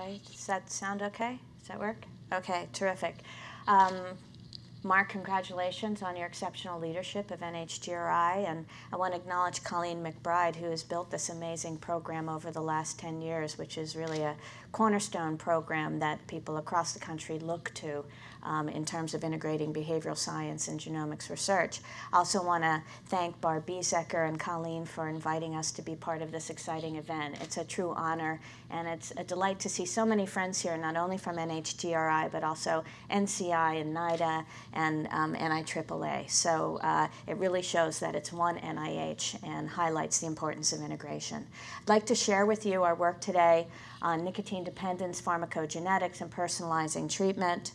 Okay, does that sound okay? Does that work? Okay, terrific. Um, Mark, congratulations on your exceptional leadership of NHGRI, and I want to acknowledge Colleen McBride, who has built this amazing program over the last 10 years, which is really a cornerstone program that people across the country look to um, in terms of integrating behavioral science and genomics research. I also want to thank Barb Biesecker and Colleen for inviting us to be part of this exciting event. It's a true honor, and it's a delight to see so many friends here, not only from NHGRI, but also NCI and NIDA and um, NIAAA. So uh, it really shows that it's one NIH and highlights the importance of integration. I'd like to share with you our work today on nicotine dependence, pharmacogenetics, and personalizing treatment.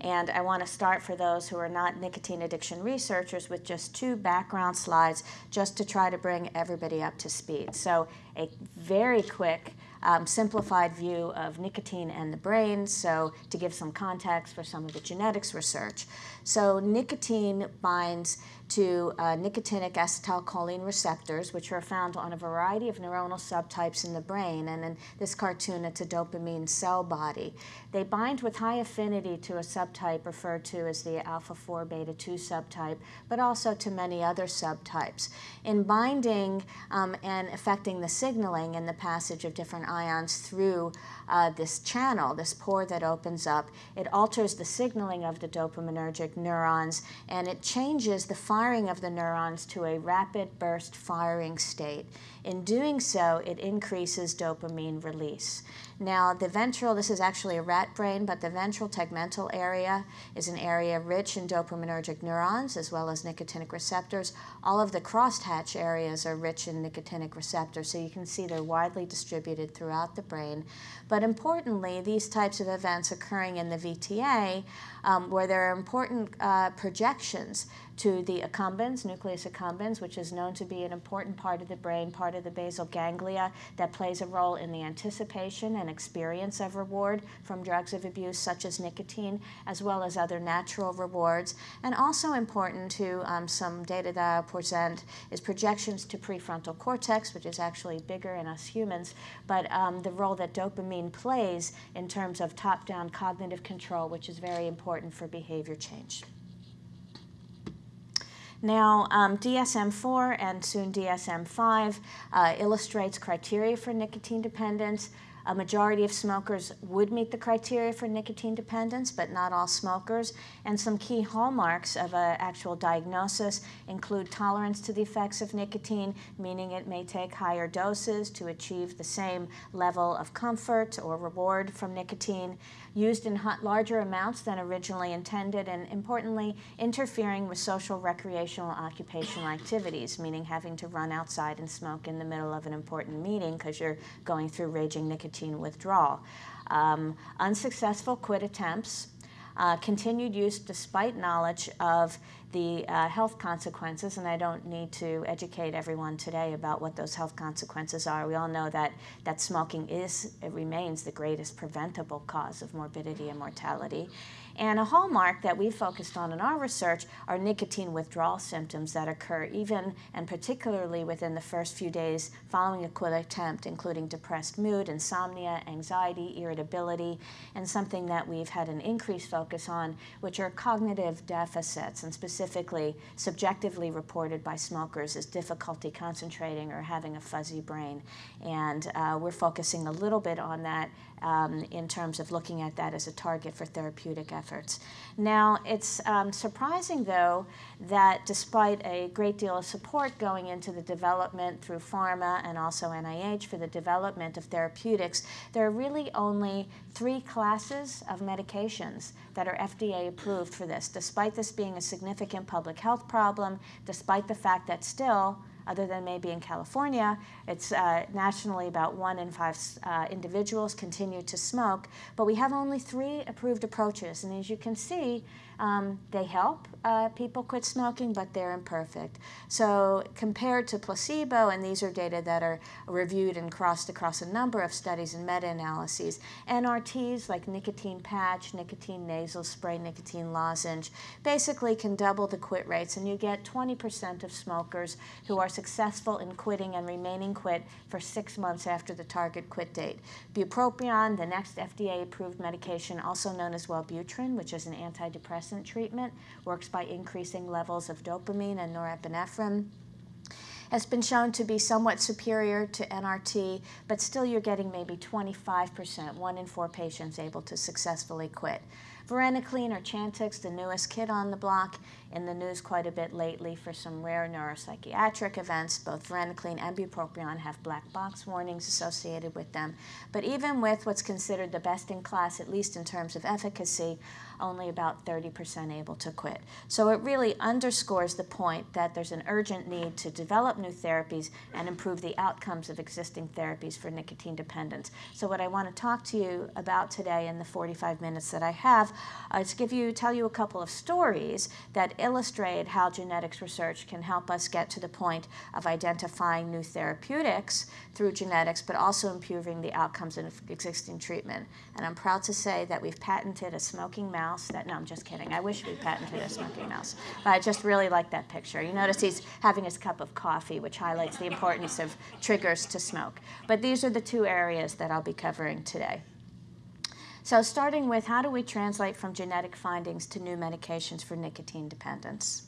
And I want to start for those who are not nicotine addiction researchers with just two background slides just to try to bring everybody up to speed. So a very quick um, simplified view of nicotine and the brain, so to give some context for some of the genetics research. So nicotine binds to uh, nicotinic acetylcholine receptors, which are found on a variety of neuronal subtypes in the brain. And in this cartoon, it's a dopamine cell body. They bind with high affinity to a subtype referred to as the alpha 4 beta 2 subtype, but also to many other subtypes. In binding um, and affecting the signaling and the passage of different ions through uh, this channel, this pore that opens up, it alters the signaling of the dopaminergic neurons and it changes the firing of the neurons to a rapid burst firing state. In doing so, it increases dopamine release. Now, the ventral, this is actually a rat brain, but the ventral tegmental area is an area rich in dopaminergic neurons as well as nicotinic receptors. All of the crosshatch areas are rich in nicotinic receptors, so you can see they're widely distributed throughout the brain. But importantly, these types of events occurring in the VTA, um, where there are important uh, projections to the accumbens, nucleus accumbens, which is known to be an important part of the brain, part of the basal ganglia that plays a role in the anticipation and experience of reward from drugs of abuse such as nicotine, as well as other natural rewards. And also important to um, some data that I'll present is projections to prefrontal cortex, which is actually bigger in us humans, but um, the role that dopamine plays in terms of top-down cognitive control, which is very important for behavior change. Now, um, DSM-4 and soon DSM-5 uh, illustrates criteria for nicotine dependence. A majority of smokers would meet the criteria for nicotine dependence, but not all smokers. And some key hallmarks of an actual diagnosis include tolerance to the effects of nicotine, meaning it may take higher doses to achieve the same level of comfort or reward from nicotine, used in larger amounts than originally intended, and importantly, interfering with social, recreational, occupational activities, meaning having to run outside and smoke in the middle of an important meeting because you're going through raging nicotine withdrawal. Um, unsuccessful quit attempts, uh, continued use despite knowledge of the uh, health consequences, and I don't need to educate everyone today about what those health consequences are. We all know that, that smoking is, it remains the greatest preventable cause of morbidity and mortality. And a hallmark that we focused on in our research are nicotine withdrawal symptoms that occur even and particularly within the first few days following a quit attempt, including depressed mood, insomnia, anxiety, irritability, and something that we've had an increased focus on, which are cognitive deficits, and specifically subjectively reported by smokers as difficulty concentrating or having a fuzzy brain. And uh, we're focusing a little bit on that um, in terms of looking at that as a target for therapeutic efforts. Now, it's um, surprising, though, that despite a great deal of support going into the development through pharma and also NIH for the development of therapeutics, there are really only three classes of medications that are FDA approved for this, despite this being a significant public health problem, despite the fact that still other than maybe in California. It's uh, nationally about one in five uh, individuals continue to smoke, but we have only three approved approaches. And as you can see, Um, they help uh, people quit smoking, but they're imperfect. So compared to placebo, and these are data that are reviewed and crossed across a number of studies and meta-analyses, NRTs like nicotine patch, nicotine nasal spray, nicotine lozenge, basically can double the quit rates, and you get 20% of smokers who are successful in quitting and remaining quit for six months after the target quit date. Bupropion, the next FDA-approved medication, also known as Wellbutrin, which is an antidepressant treatment, works by increasing levels of dopamine and norepinephrine has been shown to be somewhat superior to NRT, but still you're getting maybe 25%, one in four patients able to successfully quit. Varenicline or Chantix, the newest kid on the block, in the news quite a bit lately for some rare neuropsychiatric events. Both varenicline and bupropion have black box warnings associated with them. But even with what's considered the best in class, at least in terms of efficacy, only about 30% able to quit. So it really underscores the point that there's an urgent need to develop new therapies and improve the outcomes of existing therapies for nicotine dependence. So what I want to talk to you about today in the 45 minutes that I have is give you, tell you a couple of stories that illustrate how genetics research can help us get to the point of identifying new therapeutics through genetics, but also improving the outcomes of existing treatment. And I'm proud to say that we've patented a smoking mouse that, no, I'm just kidding. I wish we patented a smoking mouse. But I just really like that picture. You notice he's having his cup of coffee, which highlights the importance of triggers to smoke. But these are the two areas that I'll be covering today. So starting with how do we translate from genetic findings to new medications for nicotine dependence?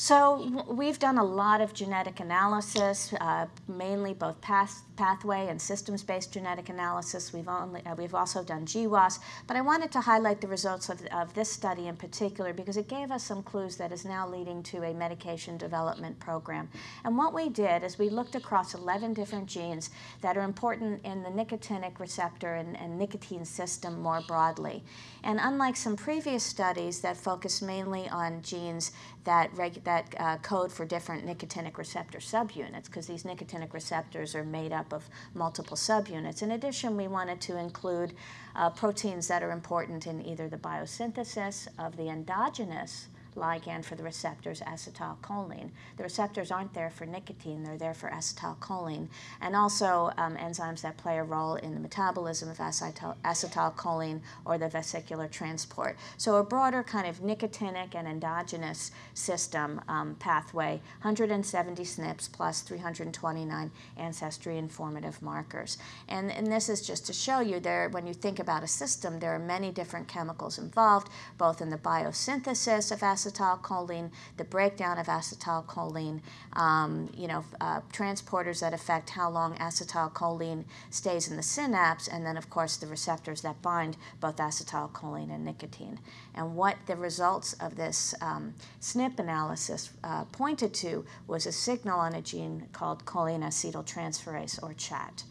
So we've done a lot of genetic analysis, uh, mainly both path, pathway and systems-based genetic analysis. We've, only, uh, we've also done GWAS, but I wanted to highlight the results of, of this study in particular because it gave us some clues that is now leading to a medication development program. And what we did is we looked across 11 different genes that are important in the nicotinic receptor and, and nicotine system more broadly. And unlike some previous studies that focused mainly on genes that, that uh, code for different nicotinic receptor subunits, because these nicotinic receptors are made up of multiple subunits. In addition, we wanted to include uh, proteins that are important in either the biosynthesis of the endogenous ligand for the receptors, acetylcholine. The receptors aren't there for nicotine, they're there for acetylcholine, and also um, enzymes that play a role in the metabolism of acetyl acetylcholine or the vesicular transport. So a broader kind of nicotinic and endogenous system um, pathway, 170 SNPs plus 329 ancestry informative markers. And, and this is just to show you there, when you think about a system, there are many different chemicals involved, both in the biosynthesis of acetylcholine acetylcholine, the breakdown of acetylcholine, um, you know, uh, transporters that affect how long acetylcholine stays in the synapse, and then, of course, the receptors that bind both acetylcholine and nicotine. And what the results of this um, SNP analysis uh, pointed to was a signal on a gene called choline acetyltransferase, or CHAT.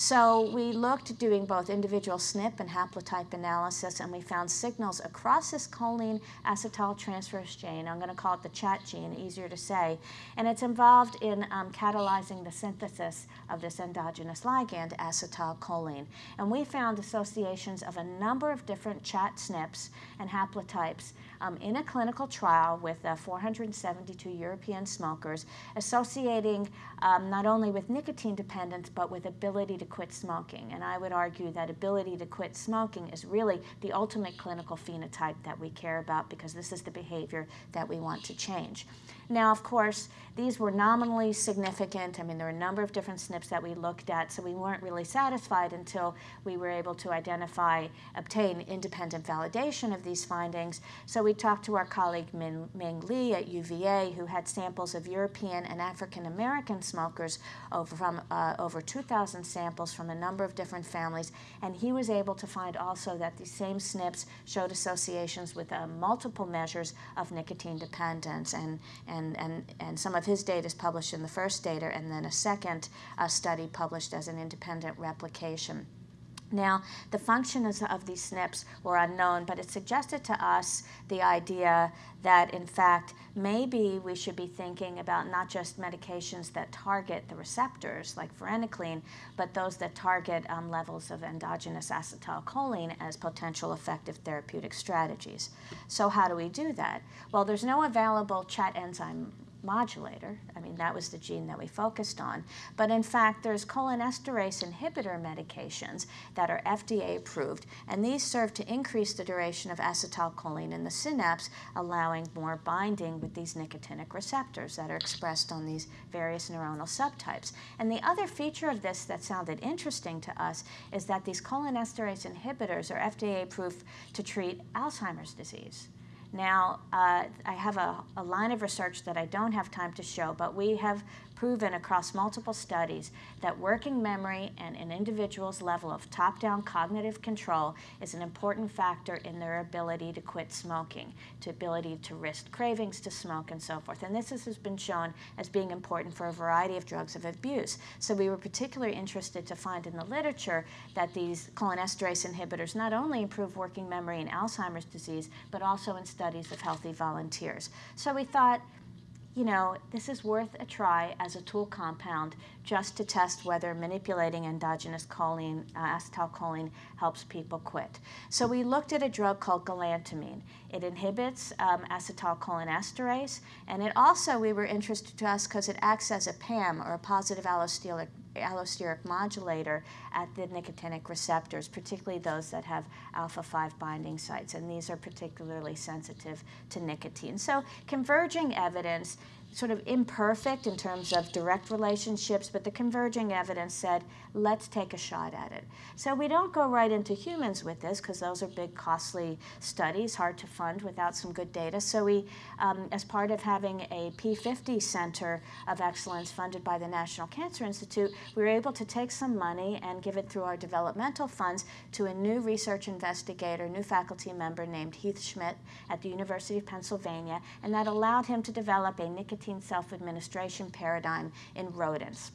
So we looked doing both individual SNP and haplotype analysis, and we found signals across this choline acetyltransferase gene. I'm going to call it the chat gene, easier to say. And it's involved in um, catalyzing the synthesis of this endogenous ligand, acetylcholine. And we found associations of a number of different chat SNPs and haplotypes um, in a clinical trial with uh, 472 European smokers, associating um, not only with nicotine dependence, but with ability to quit smoking. And I would argue that ability to quit smoking is really the ultimate clinical phenotype that we care about because this is the behavior that we want to change. Now, of course, these were nominally significant. I mean, there are a number of different SNPs that we looked at, so we weren't really satisfied until we were able to identify, obtain independent validation of these findings. So we talked to our colleague Ming, Ming Li at UVA, who had samples of European and African American smokers over, from uh, over 2,000 samples from a number of different families, and he was able to find also that these same SNPs showed associations with uh, multiple measures of nicotine dependence and and, and, and some of his data is published in the first data, and then a second uh, study published as an independent replication. Now, the functions of these SNPs were unknown, but it suggested to us the idea that, in fact, maybe we should be thinking about not just medications that target the receptors, like varenicline, but those that target um, levels of endogenous acetylcholine as potential effective therapeutic strategies. So how do we do that? Well, there's no available chat enzyme modulator. I mean, that was the gene that we focused on. But in fact, there's cholinesterase inhibitor medications that are FDA approved, and these serve to increase the duration of acetylcholine in the synapse, allowing more binding with these nicotinic receptors that are expressed on these various neuronal subtypes. And the other feature of this that sounded interesting to us is that these cholinesterase inhibitors are FDA approved to treat Alzheimer's disease. Now, uh, I have a, a, line of research that I don't have time to show, but we have proven across multiple studies that working memory and an individual's level of top-down cognitive control is an important factor in their ability to quit smoking, to ability to resist cravings to smoke and so forth. And this has been shown as being important for a variety of drugs of abuse. So we were particularly interested to find in the literature that these cholinesterase inhibitors not only improve working memory in Alzheimer's disease, but also in studies of healthy volunteers. So we thought, you know, this is worth a try as a tool compound just to test whether manipulating endogenous choline, uh, acetylcholine helps people quit. So we looked at a drug called galantamine. It inhibits um, acetylcholinesterase, and it also, we were interested to us because it acts as a PAM, or a positive allosteric allosteric modulator at the nicotinic receptors, particularly those that have alpha 5 binding sites, and these are particularly sensitive to nicotine. So converging evidence sort of imperfect in terms of direct relationships, but the converging evidence said, let's take a shot at it. So we don't go right into humans with this because those are big, costly studies, hard to fund without some good data. So we, um, as part of having a P50 Center of Excellence funded by the National Cancer Institute, we were able to take some money and give it through our developmental funds to a new research investigator, new faculty member named Heath Schmidt at the University of Pennsylvania, and that allowed him to develop a nicotine nicotine self-administration paradigm in rodents.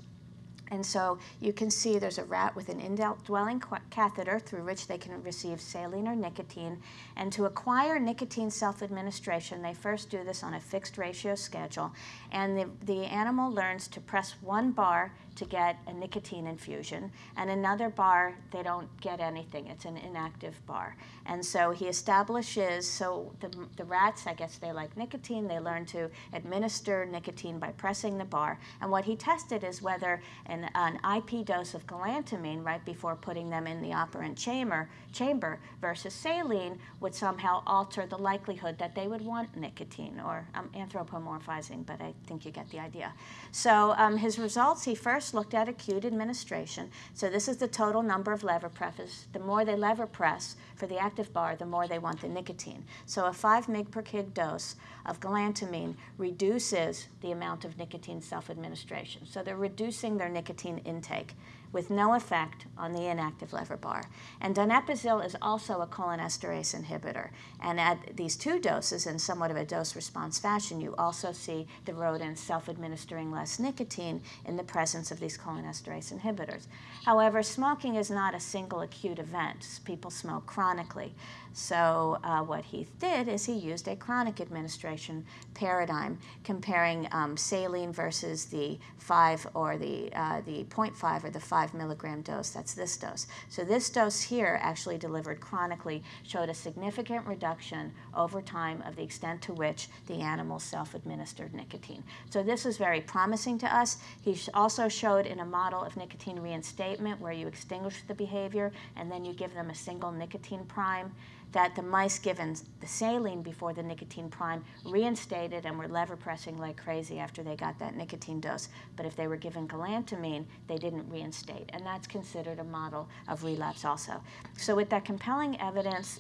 And so you can see there's a rat with an indwelling catheter through which they can receive saline or nicotine. And to acquire nicotine self-administration, they first do this on a fixed ratio schedule. And the, the animal learns to press one bar to get a nicotine infusion, and another bar, they don't get anything. It's an inactive bar. And so he establishes, so the, the rats, I guess they like nicotine, they learn to administer nicotine by pressing the bar. And what he tested is whether an, an IP dose of galantamine right before putting them in the operant chamber, chamber versus saline would somehow alter the likelihood that they would want nicotine, or I'm anthropomorphizing, but I think you get the idea. So um, his results, he first first looked at acute administration. So this is the total number of lever presses. The more they lever press for the active bar, the more they want the nicotine. So a 5 mg per kg dose of galantamine reduces the amount of nicotine self-administration. So they're reducing their nicotine intake with no effect on the inactive lever bar. And donepezil is also a cholinesterase inhibitor. And at these two doses, in somewhat of a dose-response fashion, you also see the rodents self-administering less nicotine in the presence of these cholinesterase inhibitors. However, smoking is not a single acute event. People smoke chronically. So uh, what Heath did is he used a chronic administration paradigm comparing um, saline versus the 5 or the, uh, the 0.5 or the 5 milligram dose. That's this dose. So this dose here actually delivered chronically showed a significant reduction over time of the extent to which the animal self-administered nicotine. So this is very promising to us. He also showed in a model of nicotine reinstatement where you extinguish the behavior and then you give them a single nicotine prime that the mice given the saline before the nicotine prime reinstated and were lever pressing like crazy after they got that nicotine dose. But if they were given galantamine, they didn't reinstate. And that's considered a model of relapse also. So with that compelling evidence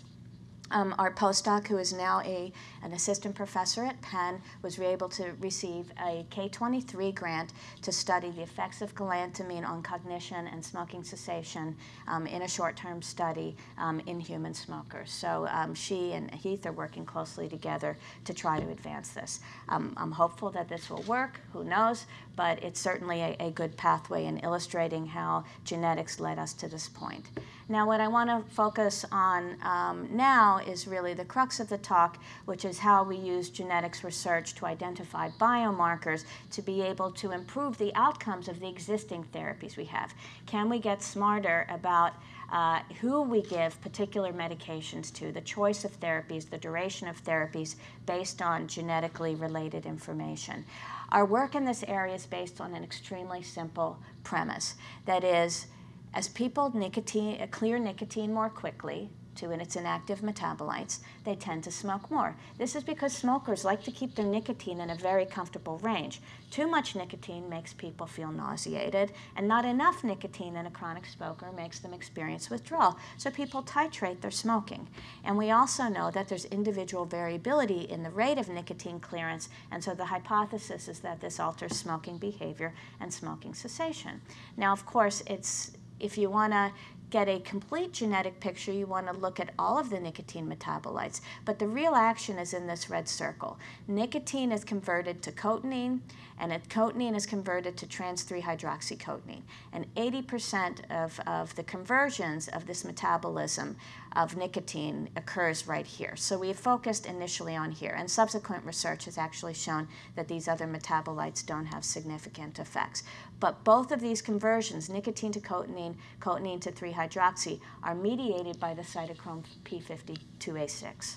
um, our postdoc, who is now a, an assistant professor at Penn, was able to receive a K23 grant to study the effects of galantamine on cognition and smoking cessation um, in a short-term study um, in human smokers. So um, she and Heath are working closely together to try to advance this. Um, I'm hopeful that this will work, who knows, but it's certainly a, a good pathway in illustrating how genetics led us to this point. Now, what I want to focus on um, now is really the crux of the talk, which is how we use genetics research to identify biomarkers to be able to improve the outcomes of the existing therapies we have. Can we get smarter about uh, who we give particular medications to, the choice of therapies, the duration of therapies based on genetically related information. Our work in this area is based on an extremely simple premise. That is, as people nicotine, uh, clear nicotine more quickly, to in its inactive metabolites, they tend to smoke more. This is because smokers like to keep their nicotine in a very comfortable range. Too much nicotine makes people feel nauseated, and not enough nicotine in a chronic smoker makes them experience withdrawal. So people titrate their smoking. And we also know that there's individual variability in the rate of nicotine clearance, and so the hypothesis is that this alters smoking behavior and smoking cessation. Now, of course, it's if you want to get a complete genetic picture, you want to look at all of the nicotine metabolites. But the real action is in this red circle. Nicotine is converted to cotinine, and cotinine is converted to trans-3-hydroxycotinine. And 80% of, of the conversions of this metabolism of nicotine occurs right here. So we focused initially on here, and subsequent research has actually shown that these other metabolites don't have significant effects. But both of these conversions, nicotine to cotinine, cotinine to 3-hydroxy, are mediated by the cytochrome P52A6,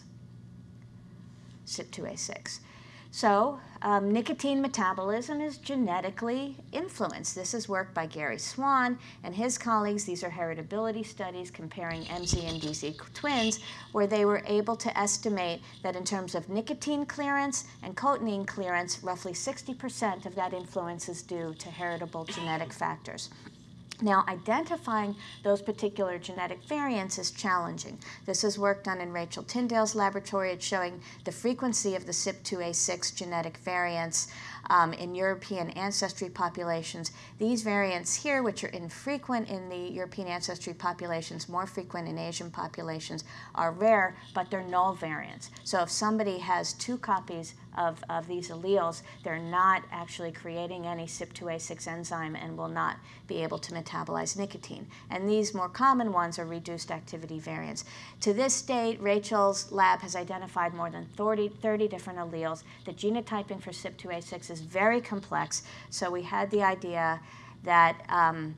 CYP2A6. So um, nicotine metabolism is genetically influenced. This is work by Gary Swan and his colleagues. These are heritability studies comparing MZ and DZ twins, where they were able to estimate that in terms of nicotine clearance and cotinine clearance, roughly 60% of that influence is due to heritable genetic factors. Now, identifying those particular genetic variants is challenging. This is work done in Rachel Tyndale's laboratory. It's showing the frequency of the CYP2A6 genetic variants um, in European ancestry populations. These variants here, which are infrequent in the European ancestry populations, more frequent in Asian populations, are rare, but they're null variants. So if somebody has two copies of, of these alleles, they're not actually creating any CYP2A6 enzyme and will not be able to metabolize nicotine. And these more common ones are reduced activity variants. To this date, Rachel's lab has identified more than 30, 30 different alleles. The genotyping for CYP2A6 is very complex, so we had the idea that, um,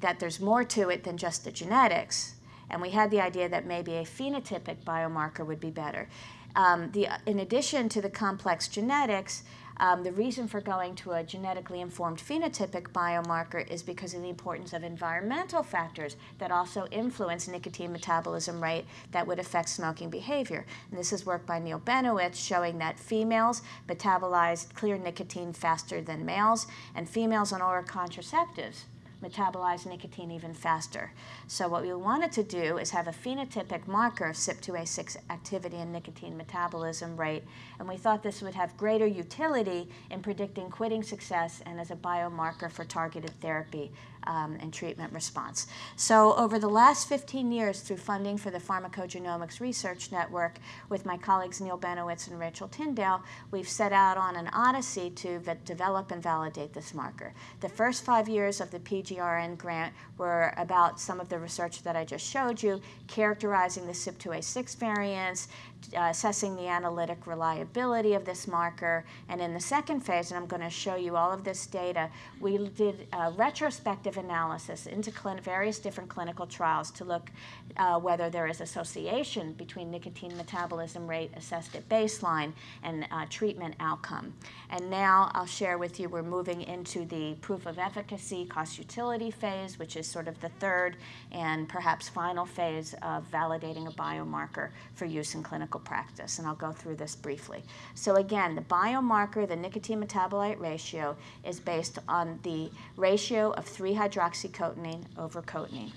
that there's more to it than just the genetics. And we had the idea that maybe a phenotypic biomarker would be better. Um, the, in addition to the complex genetics, um, the reason for going to a genetically informed phenotypic biomarker is because of the importance of environmental factors that also influence nicotine metabolism rate that would affect smoking behavior. And this is work by Neil Benowitz showing that females metabolize clear nicotine faster than males, and females on oral contraceptives metabolize nicotine even faster. So what we wanted to do is have a phenotypic marker of CYP2A6 activity and nicotine metabolism rate, and we thought this would have greater utility in predicting quitting success and as a biomarker for targeted therapy um, and treatment response. So over the last 15 years, through funding for the Pharmacogenomics Research Network with my colleagues Neil Benowitz and Rachel Tyndale, we've set out on an odyssey to develop and validate this marker. The first five years of the PGRN grant were about some of the research that I just showed you, characterizing the CYP2A6 variants, uh, assessing the analytic reliability of this marker. And in the second phase, and I'm going to show you all of this data, we did a retrospective analysis into various different clinical trials to look uh, whether there is association between nicotine metabolism rate assessed at baseline and uh, treatment outcome. And now I'll share with you, we're moving into the proof of efficacy cost utility phase, which is sort of the third and perhaps final phase of validating a biomarker for use in clinical practice, and I'll go through this briefly. So again, the biomarker, the nicotine metabolite ratio, is based on the ratio of 3-hydroxycotinine over cotinine.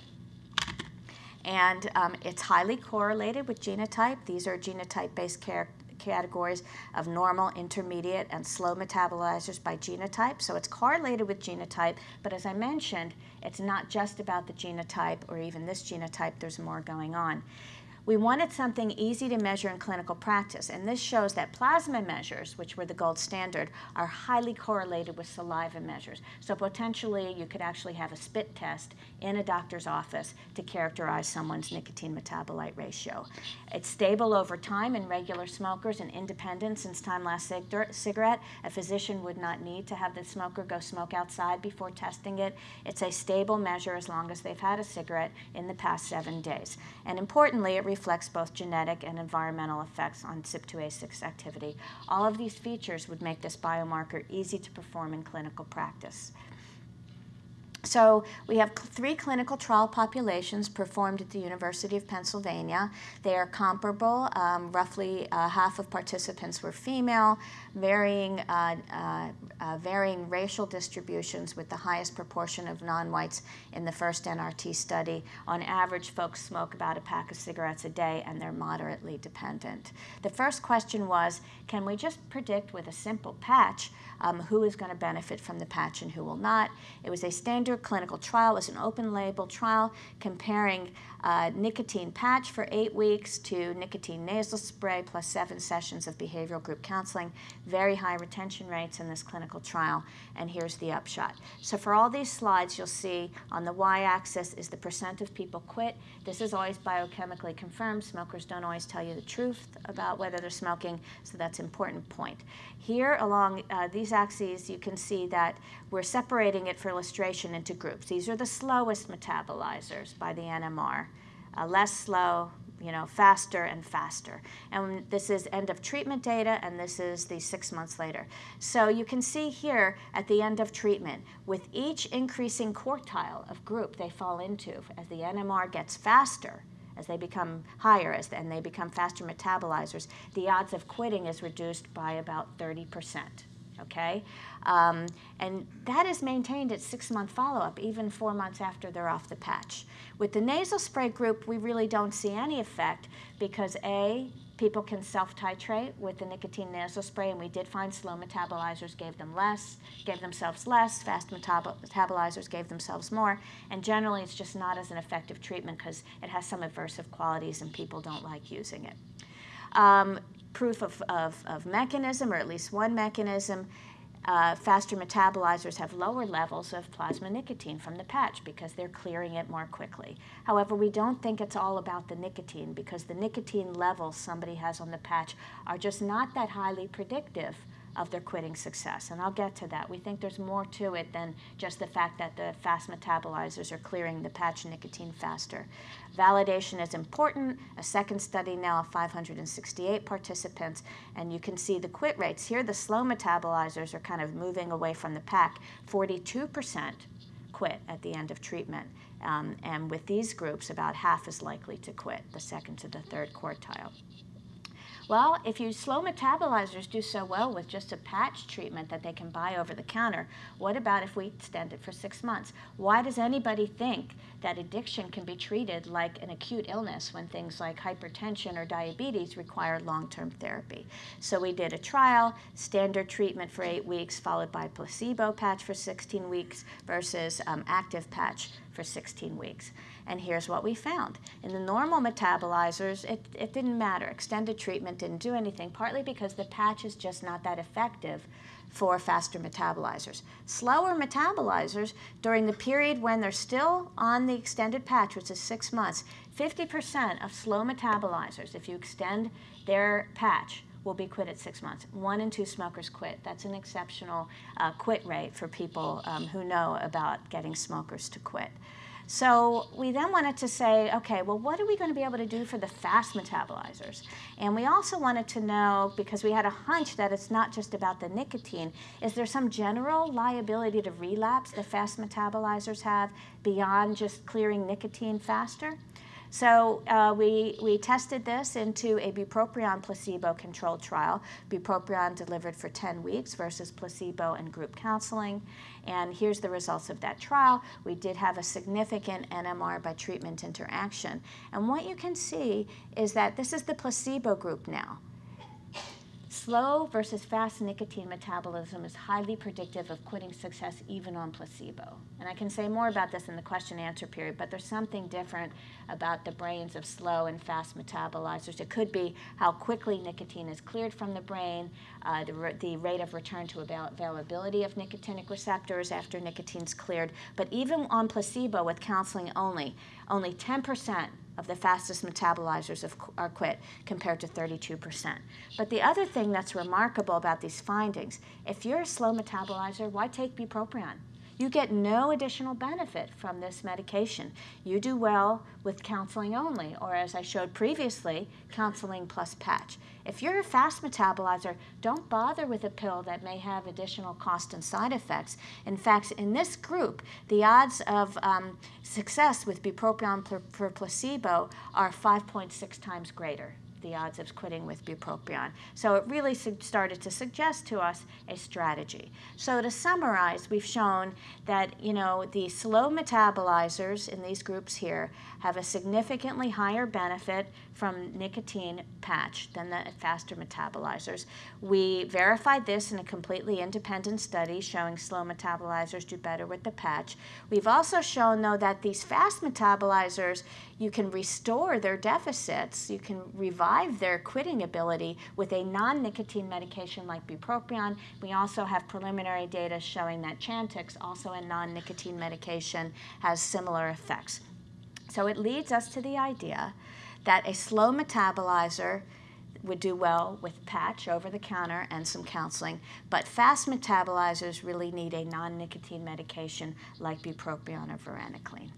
And um, it's highly correlated with genotype. These are genotype-based categories of normal, intermediate, and slow metabolizers by genotype. So it's correlated with genotype, but as I mentioned, it's not just about the genotype or even this genotype, there's more going on. We wanted something easy to measure in clinical practice, and this shows that plasma measures, which were the gold standard, are highly correlated with saliva measures. So potentially you could actually have a spit test in a doctor's office to characterize someone's nicotine metabolite ratio. It's stable over time in regular smokers and independent since time last cigarette. A physician would not need to have the smoker go smoke outside before testing it. It's a stable measure as long as they've had a cigarette in the past seven days. And importantly, it reflects both genetic and environmental effects on CYP2A6 activity. All of these features would make this biomarker easy to perform in clinical practice. So we have three clinical trial populations performed at the University of Pennsylvania. They are comparable. Um, roughly uh, half of participants were female, varying, uh, uh, uh varying racial distributions with the highest proportion of non-whites in the first NRT study. On average, folks smoke about a pack of cigarettes a day and they're moderately dependent. The first question was, can we just predict with a simple patch um, who is going to benefit from the patch and who will not. It was a standard clinical trial. Was an open label trial comparing uh, nicotine patch for eight weeks to nicotine nasal spray plus seven sessions of behavioral group counseling. Very high retention rates in this clinical trial. And here's the upshot. So for all these slides, you'll see on the y-axis is the percent of people quit. This is always biochemically confirmed. Smokers don't always tell you the truth about whether they're smoking, so that's an important point. Here along uh, these axes, you can see that we're separating it for illustration into groups. These are the slowest metabolizers by the NMR uh, less slow, you know, faster and faster. And this is end of treatment data, and this is the six months later. So you can see here at the end of treatment, with each increasing quartile of group they fall into, as the NMR gets faster, as they become higher as, and they become faster metabolizers, the odds of quitting is reduced by about 30 percent okay? Um, and that is maintained at six-month follow-up, even four months after they're off the patch. With the nasal spray group, we really don't see any effect because A, people can self-titrate with the nicotine nasal spray, and we did find slow metabolizers gave them less, gave themselves less, fast metabolizers gave themselves more, and generally it's just not as an effective treatment because it has some aversive qualities and people don't like using it. Um, proof of, of, of mechanism, or at least one mechanism, uh, faster metabolizers have lower levels of plasma nicotine from the patch because they're clearing it more quickly. However, we don't think it's all about the nicotine because the nicotine levels somebody has on the patch are just not that highly predictive of their quitting success. And I'll get to that. We think there's more to it than just the fact that the fast metabolizers are clearing the patch nicotine faster. Validation is important. A second study now of 568 participants, and you can see the quit rates. Here, the slow metabolizers are kind of moving away from the pack. 42% quit at the end of treatment. Um, and with these groups, about half is likely to quit, the second to the third quartile. Well, if you slow metabolizers do so well with just a patch treatment that they can buy over the counter, what about if we extend it for six months? Why does anybody think that addiction can be treated like an acute illness when things like hypertension or diabetes require long-term therapy? So we did a trial, standard treatment for eight weeks, followed by placebo patch for 16 weeks versus um, active patch for 16 weeks. And here's what we found. In the normal metabolizers, it, it didn't matter. Extended treatment didn't do anything, partly because the patch is just not that effective for faster metabolizers. Slower metabolizers, during the period when they're still on the extended patch, which is six months, 50% of slow metabolizers, if you extend their patch, will be quit at six months. One in two smokers quit. That's an exceptional uh, quit rate for people um, who know about getting smokers to quit. So we then wanted to say, okay, well, what are we going to be able to do for the fast metabolizers? And we also wanted to know, because we had a hunch that it's not just about the nicotine, is there some general liability to relapse the fast metabolizers have beyond just clearing nicotine faster? So uh, we, we tested this into a bupropion placebo-controlled trial, bupropion delivered for 10 weeks versus placebo and group counseling. And here's the results of that trial. We did have a significant NMR by treatment interaction. And what you can see is that this is the placebo group now. Slow versus fast nicotine metabolism is highly predictive of quitting success even on placebo. And I can say more about this in the question and answer period, but there's something different about the brains of slow and fast metabolizers. It could be how quickly nicotine is cleared from the brain, uh, the, the rate of return to avail availability of nicotinic receptors after nicotine's cleared. But even on placebo with counseling only, only 10% of the fastest metabolizers of, are quit compared to 32%. But the other thing that's remarkable about these findings, if you're a slow metabolizer, why take bupropion? You get no additional benefit from this medication. You do well with counseling only, or as I showed previously, counseling plus patch. If you're a fast metabolizer, don't bother with a pill that may have additional cost and side effects. In fact, in this group, the odds of um, success with bupropion for placebo are 5.6 times greater the odds of quitting with bupropion. So it really started to suggest to us a strategy. So to summarize, we've shown that you know the slow metabolizers in these groups here have a significantly higher benefit from nicotine patch than the faster metabolizers. We verified this in a completely independent study showing slow metabolizers do better with the patch. We've also shown though that these fast metabolizers you can restore their deficits, you can revive their quitting ability with a non-nicotine medication like bupropion. We also have preliminary data showing that Chantix, also a non-nicotine medication, has similar effects. So it leads us to the idea that a slow metabolizer would do well with patch over the counter and some counseling, but fast metabolizers really need a non-nicotine medication like bupropion or varenicline.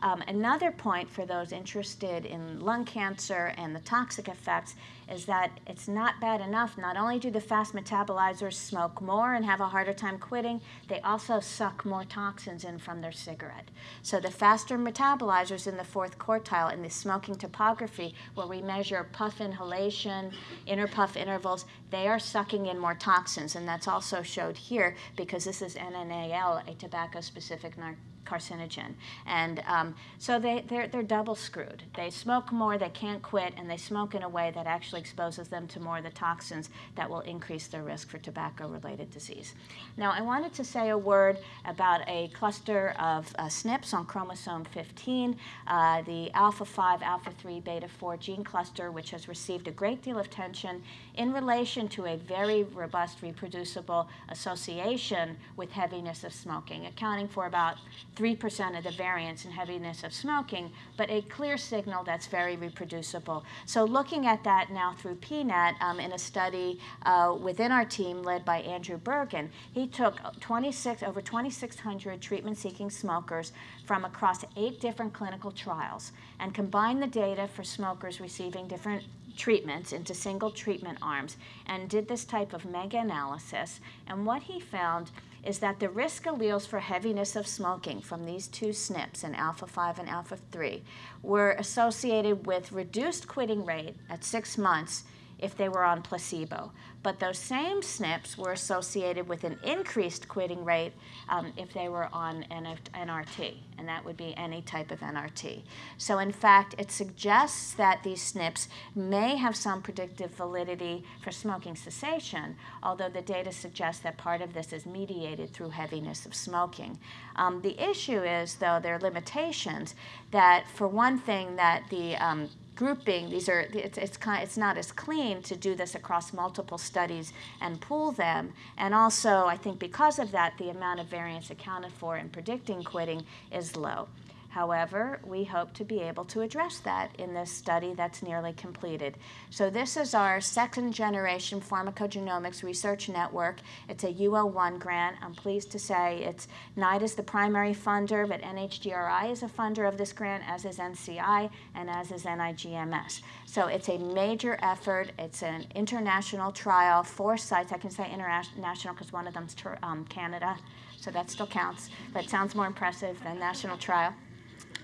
Um, another point for those interested in lung cancer and the toxic effects is that it's not bad enough. Not only do the fast metabolizers smoke more and have a harder time quitting, they also suck more toxins in from their cigarette. So the faster metabolizers in the fourth quartile in the smoking topography, where we measure puff inhalation, inter puff intervals, they are sucking in more toxins. And that's also showed here because this is NNAL, a tobacco-specific narcotic carcinogen. And um, so they, they're, they're double screwed. They smoke more, they can't quit, and they smoke in a way that actually exposes them to more of the toxins that will increase their risk for tobacco-related disease. Now, I wanted to say a word about a cluster of uh, SNPs on chromosome 15, uh, the alpha-5, alpha-3, beta-4 gene cluster, which has received a great deal of attention in relation to a very robust reproducible association with heaviness of smoking, accounting for about 3% of the variance in heaviness of smoking, but a clear signal that's very reproducible. So looking at that now through PNET um, in a study uh, within our team led by Andrew Bergen, he took 26, over 2,600 treatment-seeking smokers from across eight different clinical trials and combined the data for smokers receiving different treatments into single treatment arms and did this type of mega-analysis. And what he found is that the risk alleles for heaviness of smoking from these two SNPs, in alpha-5 and alpha-3, were associated with reduced quitting rate at six months if they were on placebo. But those same SNPs were associated with an increased quitting rate um, if they were on NRT, and that would be any type of NRT. So in fact, it suggests that these SNPs may have some predictive validity for smoking cessation, although the data suggests that part of this is mediated through heaviness of smoking. Um, the issue is, though, there are limitations that, for one thing, that the um, grouping, these are, it's, it's, kind, it's not as clean to do this across multiple studies and pool them. And also, I think because of that, the amount of variance accounted for in predicting quitting is low. However, we hope to be able to address that in this study that's nearly completed. So this is our second generation pharmacogenomics research network. It's a UO1 grant. I'm pleased to say it's NIDA is the primary funder, but NHGRI is a funder of this grant, as is NCI and as is NIGMS. So it's a major effort. It's an international trial, four sites. I can say international because one of them's um, Canada, so that still counts, but sounds more impressive than national trial.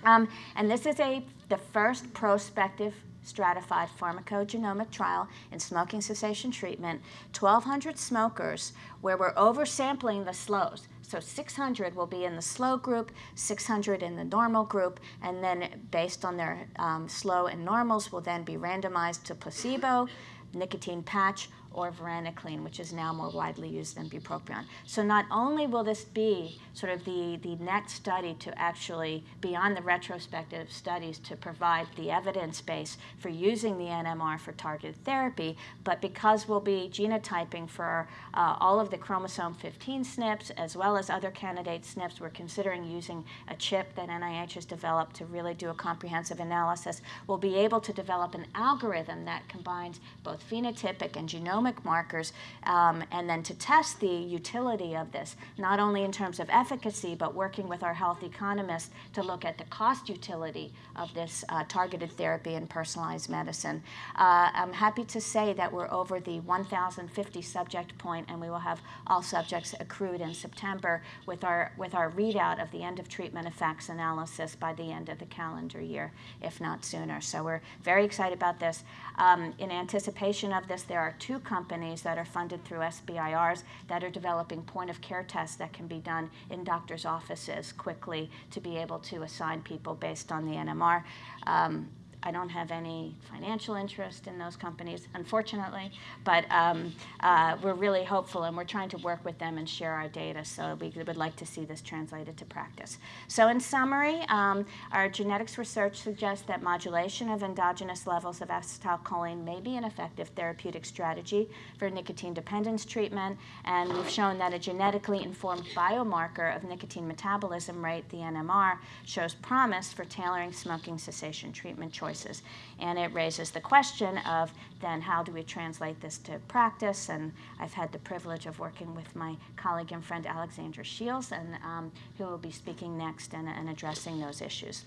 Um, and this is a, the first prospective stratified pharmacogenomic trial in smoking cessation treatment, 1,200 smokers where we're oversampling the slows. So 600 will be in the slow group, 600 in the normal group, and then based on their um, slow and normals will then be randomized to placebo, nicotine patch, or varenicline, which is now more widely used than bupropion. So not only will this be sort of the, the next study to actually, beyond the retrospective studies, to provide the evidence base for using the NMR for targeted therapy, but because we'll be genotyping for uh, all of the chromosome 15 SNPs as well as other candidate SNPs, we're considering using a chip that NIH has developed to really do a comprehensive analysis. We'll be able to develop an algorithm that combines both phenotypic and genomic markers, um, and then to test the utility of this, not only in terms of efficacy, but working with our health economists to look at the cost utility of this uh, targeted therapy and personalized medicine. Uh, I'm happy to say that we're over the 1,050 subject point, and we will have all subjects accrued in September with our, with our readout of the end of treatment effects analysis by the end of the calendar year, if not sooner. So we're very excited about this. Um, in anticipation of this, there are two companies that are funded through SBIRs that are developing point of care tests that can be done in doctors' offices quickly to be able to assign people based on the NMR. Um, I don't have any financial interest in those companies, unfortunately, but um, uh, we're really hopeful and we're trying to work with them and share our data. So we would like to see this translated to practice. So in summary, um, our genetics research suggests that modulation of endogenous levels of acetylcholine may be an effective therapeutic strategy for nicotine dependence treatment. And we've shown that a genetically informed biomarker of nicotine metabolism rate, the NMR, shows promise for tailoring smoking cessation treatment choices choices. And it raises the question of then how do we translate this to practice? And I've had the privilege of working with my colleague and friend Alexandra Shields, and um, who will be speaking next and, and addressing those issues.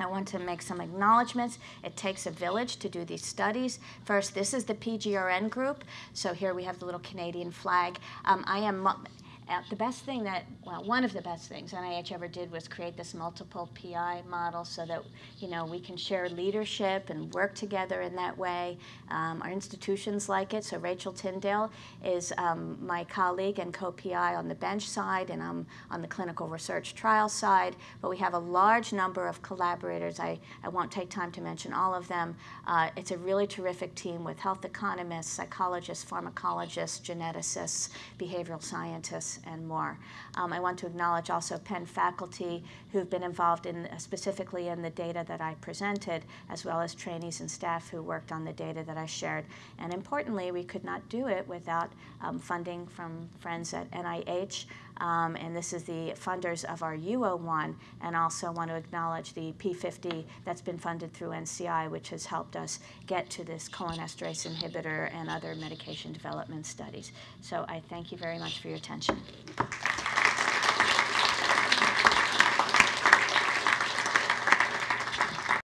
I want to make some acknowledgments. It takes a village to do these studies. First, this is the PGRN group. So here we have the little Canadian flag. Um, I am uh, the best thing that, well, one of the best things NIH ever did was create this multiple PI model so that, you know, we can share leadership and work together in that way. Um, our institutions like it. So Rachel Tyndale is um, my colleague and co-PI on the bench side, and I'm on the clinical research trial side. But we have a large number of collaborators. I, I won't take time to mention all of them. Uh, it's a really terrific team with health economists, psychologists, pharmacologists, geneticists, behavioral scientists, and more. Um, I want to acknowledge also Penn faculty who've been involved in uh, specifically in the data that I presented, as well as trainees and staff who worked on the data that I shared. And importantly, we could not do it without um, funding from friends at NIH, um, and this is the funders of our UO1, and also want to acknowledge the P50 that's been funded through NCI, which has helped us get to this cholinesterase inhibitor and other medication development studies. So I thank you very much for your attention.